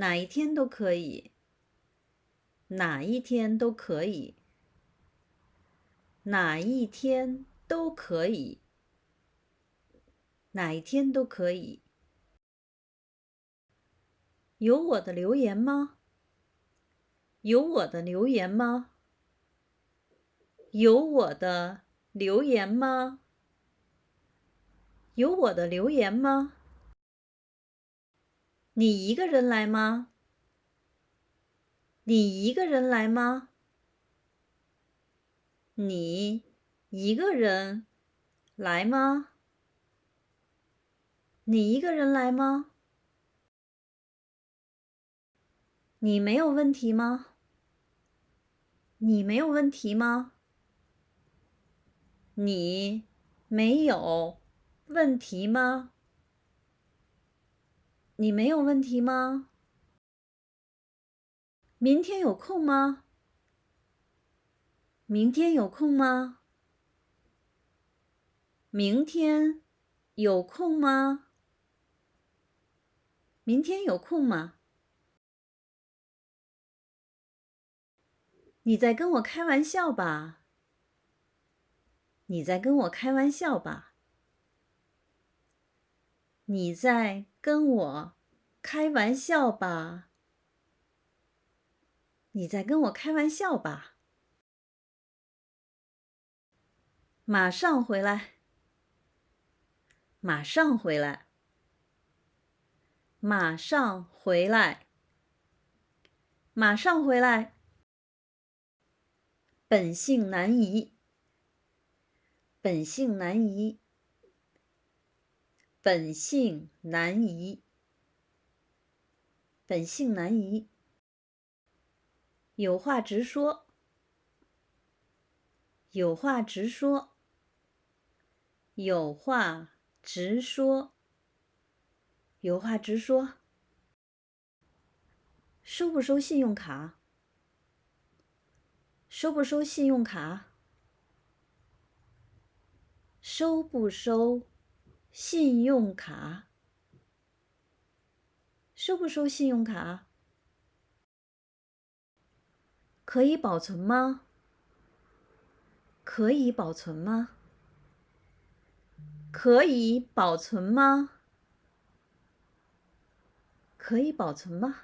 哪一天都可以，哪一天都可以，哪一天都可以，哪一天都可以。有我的留言吗？有我的留言吗？有我的留言吗？有我的留言吗？你一个人来吗？你一个人来吗？你一个人来吗？你一个人来吗？你没有问题吗？你没有问题吗？你没有问题吗？你没有问题吗？明天有空吗？明天有空吗？明天有空吗？明天有空吗？你在跟我开玩笑吧？你在跟我开玩笑吧？你在跟我开玩笑吧？你在跟我开玩笑吧？马上回来！马上回来！马上回来！马上回来！本性难移，本性难移，本性难移，本性难移。有话直说，有话直说，有话直说，有话直说。收不收信用卡？收不收信用卡？收不收信用卡？收不收信用卡？可以保存吗？可以保存吗？可以保存吗？可以保存吗？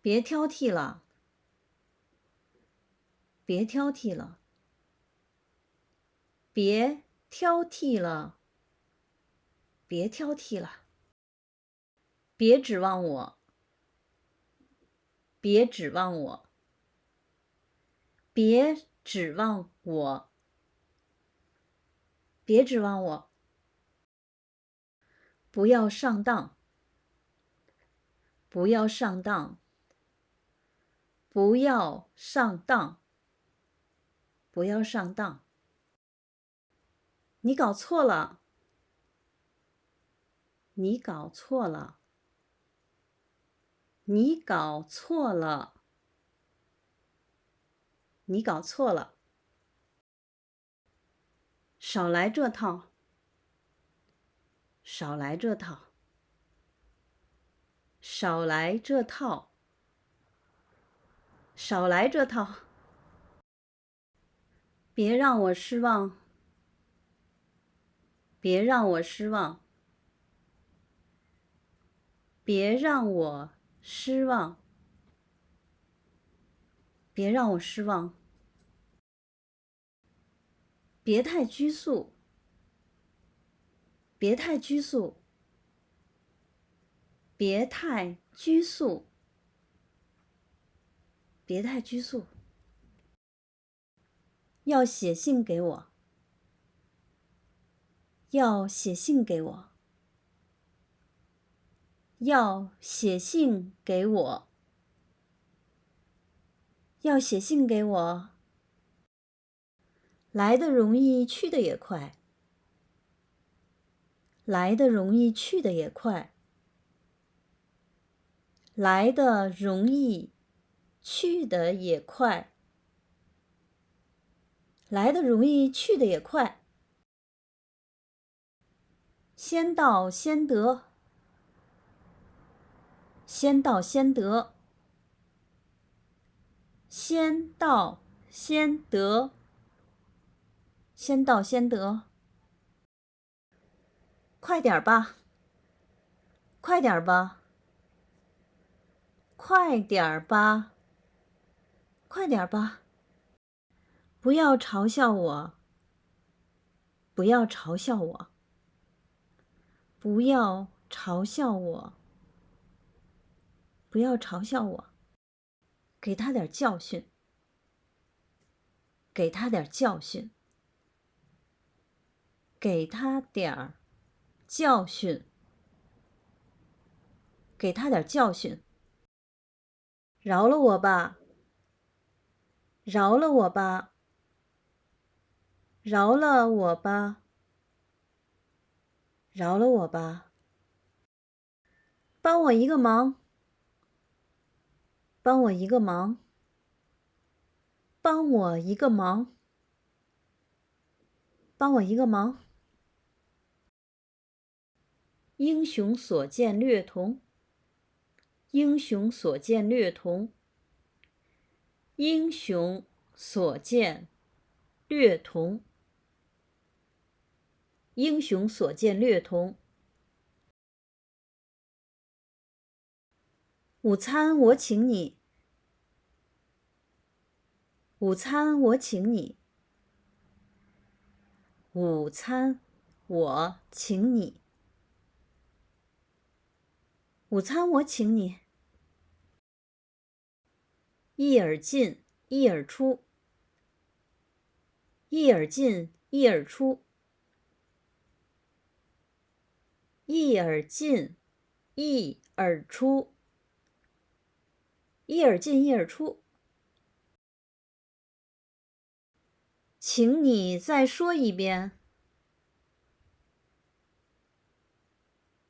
别挑剔了。别挑剔了，别挑剔了，别挑剔了，别指望我，别指望我，别指望我，别指望我，不要上当，不要上当，不要上当。不要上当！你搞错了！你搞错了！你搞错了！你搞错了！少来这套！少来这套！少来这套！少来这套！别让我失望！别让我失望！别让我失望！别让我失望！别太拘束！别太拘束！别太拘束！别太拘束！要写信给我，要写信给我，要写信给我，要写信给我。来的容易，去的也快；来的容易，去的也快；来的容易，去的也快。来的容易，去的也快。先到先得，先到先得，先到先得，先到先得。快点吧，快点吧，快点吧，快点吧！不要嘲笑我，不要嘲笑我，不要嘲笑我。不要嘲笑我，给他点教训，给他点教训，给他点儿教训，给他点教训。饶了我吧，饶了我吧，饶了我吧，饶了我吧，帮我一个忙。帮我一个忙，帮我一个忙，帮我一个忙。英雄所见略同，英雄所见略同，英雄所见略同，英雄所见略同。午餐我请你，午餐我请你，午餐我请你，午餐我请你。一耳进，一耳出，一耳进，一耳出，一耳进，一耳出。一耳进，一耳出，请你再说一遍，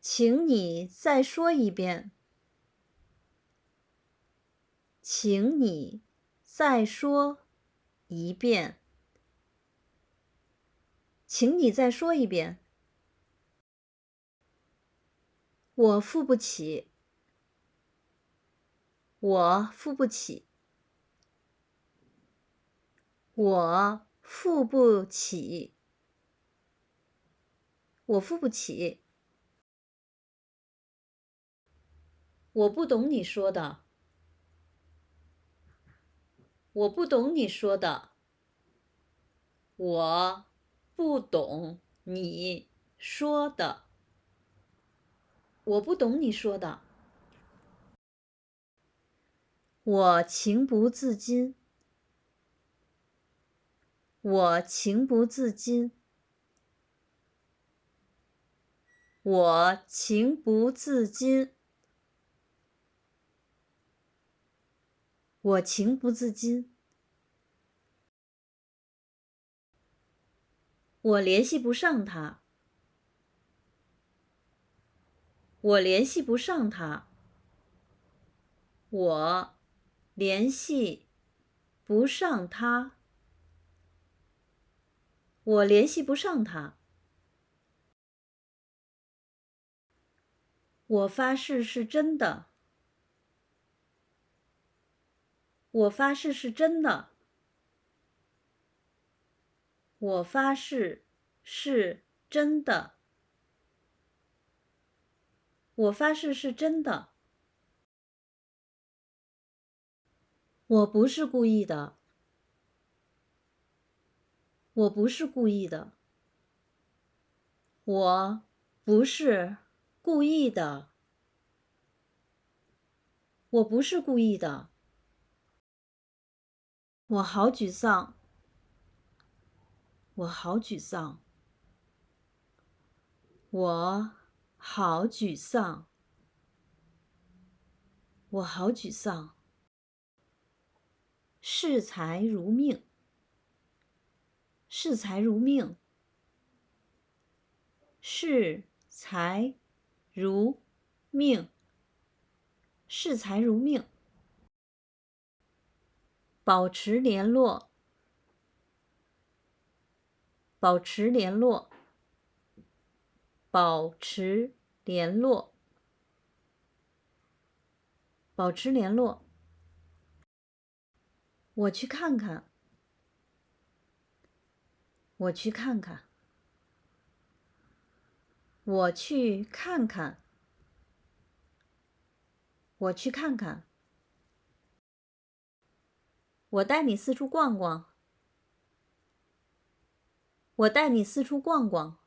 请你再说一遍，请你再说一遍，请你再说一遍，我付不起。我付不起，我付不起，我付不起。我不懂你说的，我不懂你说的，我不懂你说的，我不懂你说的。我情不自禁，我情不自禁，我情不自禁，我情不自禁。我联系不上他，我联系不上他，我。联系不上他，我联系不上他。我发誓是真的，我发誓是真的，我发誓是真的，我发誓是真的。我不是故意的，我不是故意的，我不是故意的，我不是故意的，我好沮丧，我好沮丧，我好沮丧，我好沮丧。视财如命，视财如命，视财如命，视财如命。保持联络，保持联络，保持联络，保持联络。我去看看。我去看看。我去看看。我去看看。我带你四处逛逛。我带你四处逛逛。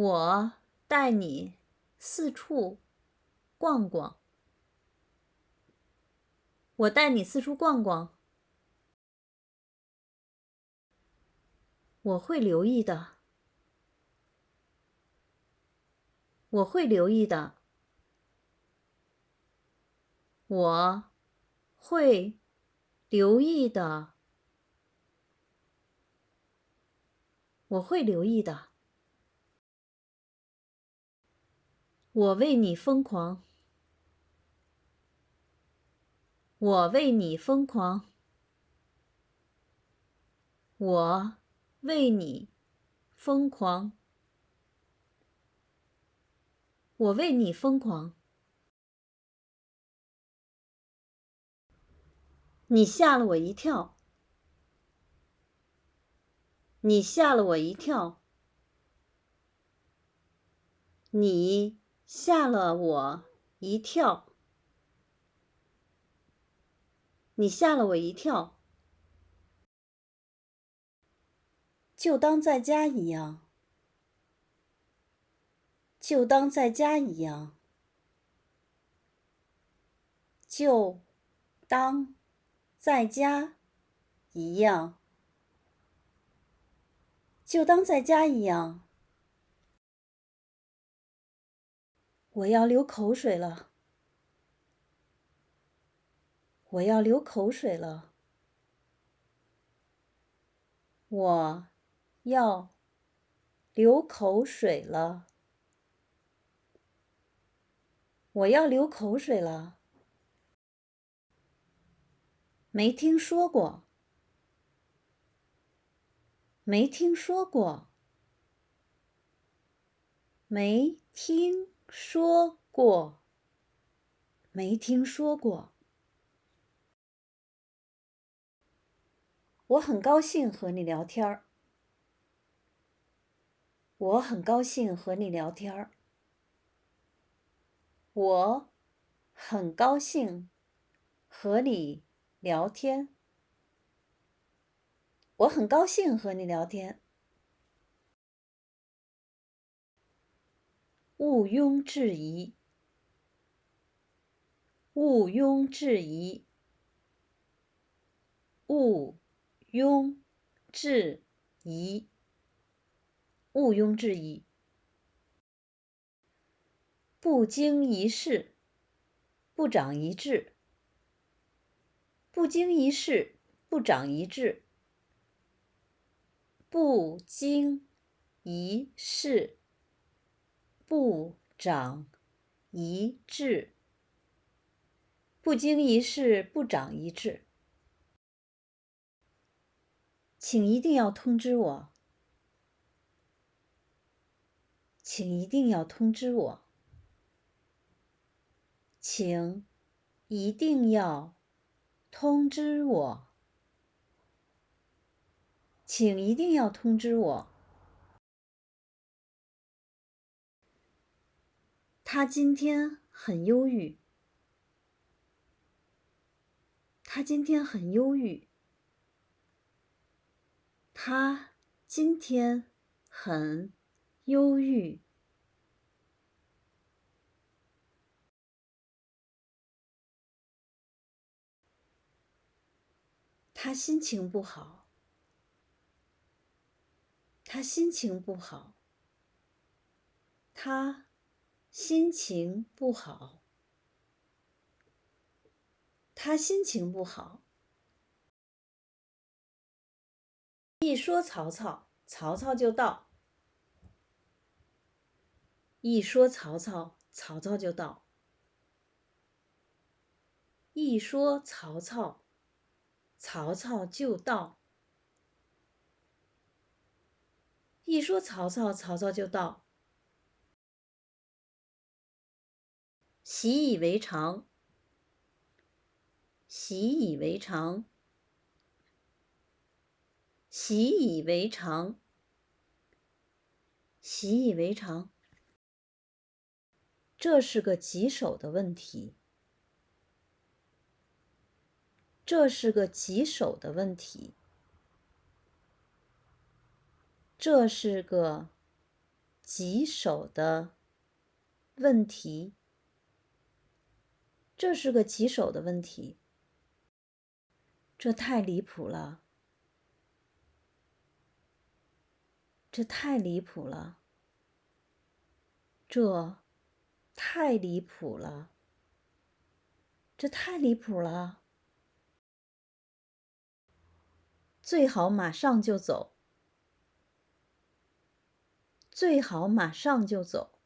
我带你四处逛逛。我带你四处逛逛。我会留意的。我会留意的。我会留意的。我会留意的。我为你疯狂。我为你疯狂。我为你疯狂。我为你疯狂。你吓了我一跳。你吓了我一跳。你吓了我一跳。你吓了我一跳。就当在家一样。就当在家一样。就当在家一样。就当在家一样。我要流口水了。我要流口水了。我要流口水了。我要流口水了。没听说过。没听说过。没听说过。没听说过。我很高兴和你聊天儿。我很高兴和你聊天儿。我很高兴和你聊天。我很高兴和你聊天。毋庸置疑。毋庸置疑。毋庸置疑。毋庸置疑。不经一事不长一智。不经一事不长一智。不经一事不长一智。不经一事不长一智。请一定要通知我。请一定要通知我。请一定要通知我。请一定要通知我。他今天很忧郁。他今天很忧郁。他今天很忧郁。他心情不好。他心情不好。他心情不好。他心情不好。一说曹操，曹操就到。一说曹操，曹操就到。一说曹操，曹操就到。一说曹操，曹操就到。习以为常，习以为常，习以为常，习以为常。这是个棘手的问题。这是个棘手的问题。这是个棘手的问题。这是个棘手的问题。这太离谱了！这太离谱了！这太离谱了！这太离谱了！最好马上就走。最好马上就走。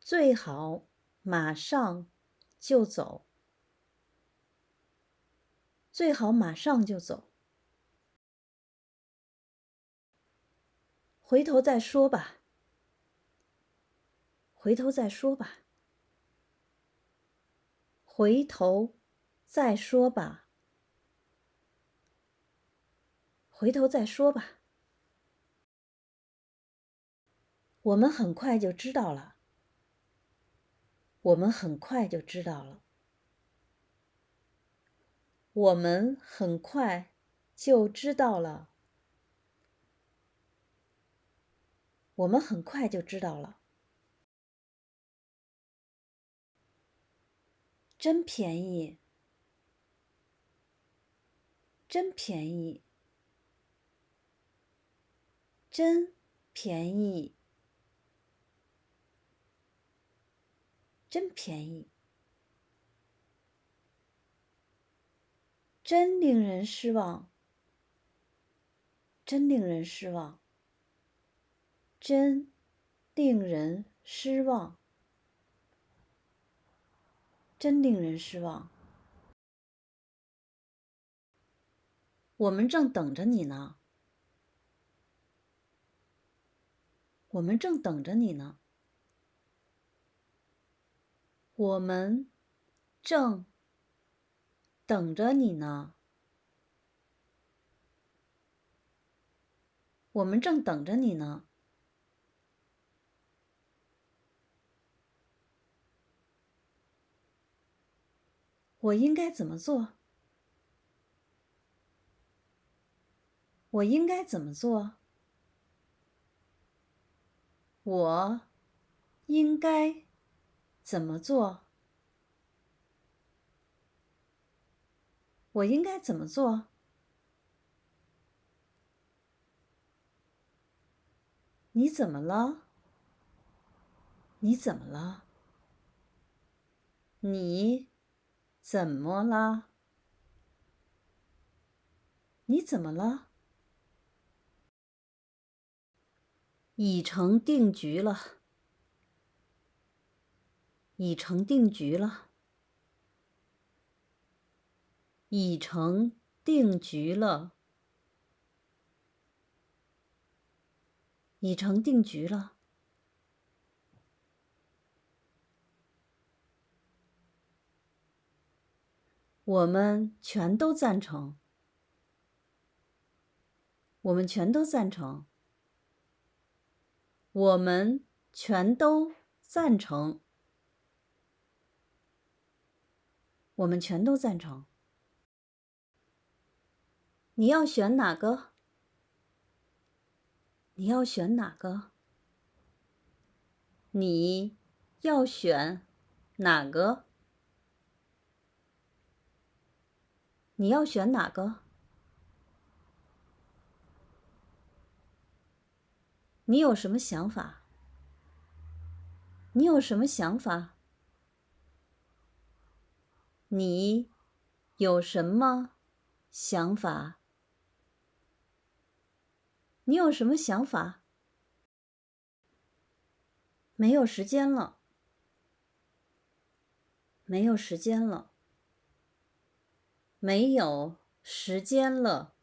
最好。马上就走，最好马上就走。回头再说吧，回头再说吧，回头再说吧，回头再说吧。我们很快就知道了。我们很快就知道了。我们很快就知道了。我们很快就知道了。真便宜！真便宜！真便宜！真便宜，真令人失望，真令人失望，真令人失望，真令人失望。我们正等着你呢，我们正等着你呢。我们正等着你呢。我们正等着你呢。我应该怎么做？我应该怎么做？我应该。怎么做？我应该怎么做？你怎么了？你怎么了？你怎么了？你怎么了？已成定局了。已成定局了，已成定局了，已成定局了。我们全都赞成，我们全都赞成，我们全都赞成。我们全都赞成。你要选哪个？你要选哪个？你要选哪个？你要选哪个？你有什么想法？你有什么想法？你有什么想法？你有什么想法？没有时间了，没有时间了，没有时间了，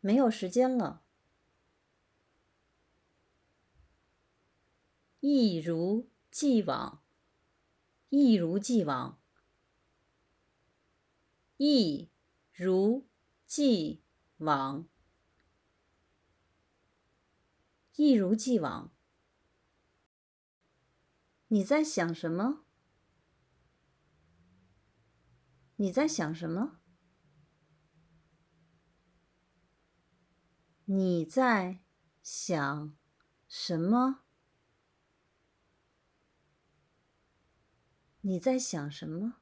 没有时间了。一如既往，一如既往，一如既往，一如既往。你在想什么？你在想什么？你在想什么？你在想什么？